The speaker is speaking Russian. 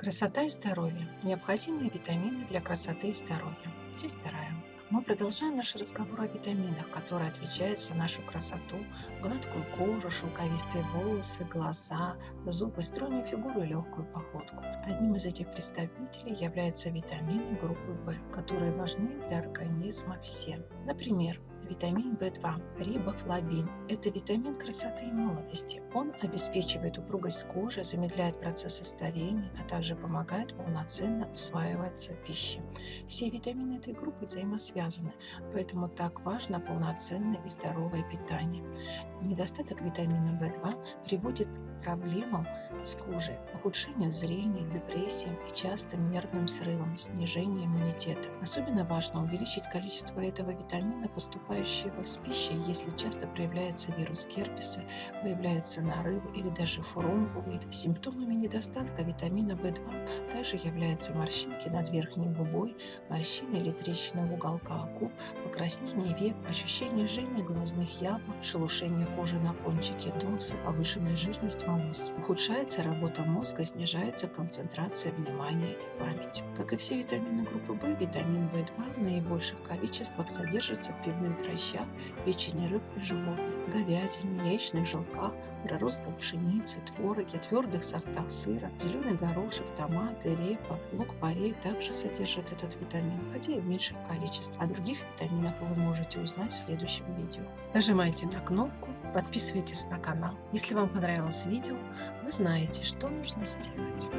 Красота и здоровье. Необходимые витамины для красоты и здоровья. Часть вторая. Мы продолжаем наш разговор о витаминах, которые отвечают за нашу красоту, гладкую кожу, шелковистые волосы, глаза, зубы, стройную фигуру и легкую походку. Одним из этих представителей являются витамины группы В, которые важны для организма всем. Например, витамин В2, рибофлавин – это витамин красоты и молодости. Он обеспечивает упругость кожи, замедляет процессы старения, а также помогает полноценно усваиваться пищи. Все витамины этой группы взаимосвязаны связаны, поэтому так важно полноценное и здоровое питание. Недостаток витамина В2 приводит к проблемам с кожей, ухудшению зрения, депрессиям и частым нервным срывам, снижению иммунитета. Особенно важно увеличить количество этого витамина, поступающего с пищей, если часто проявляется вирус герпеса, появляются нарывы или даже фурункулы. Симптомами недостатка витамина В2 также являются морщинки над верхней губой, морщины или трещины в уголках каку, покраснение век, ощущение жжения глазных яблок, шелушение кожи на кончике носа, повышенная жирность волос. Ухудшается работа мозга, снижается концентрация внимания и память. Как и все витамины группы В, витамин В2 в наибольших количествах содержится в пивных дрожжах, печени рыб и животных, говядине, яичных желтках, проростках пшеницы, твороге, твердых сортах сыра, зеленый горошек, томаты, репа, лук-порей также содержат этот витамин, хотя и в меньших количествах. О других витаминах вы можете узнать в следующем видео. Нажимайте на кнопку, подписывайтесь на канал. Если вам понравилось видео, вы знаете, что нужно сделать.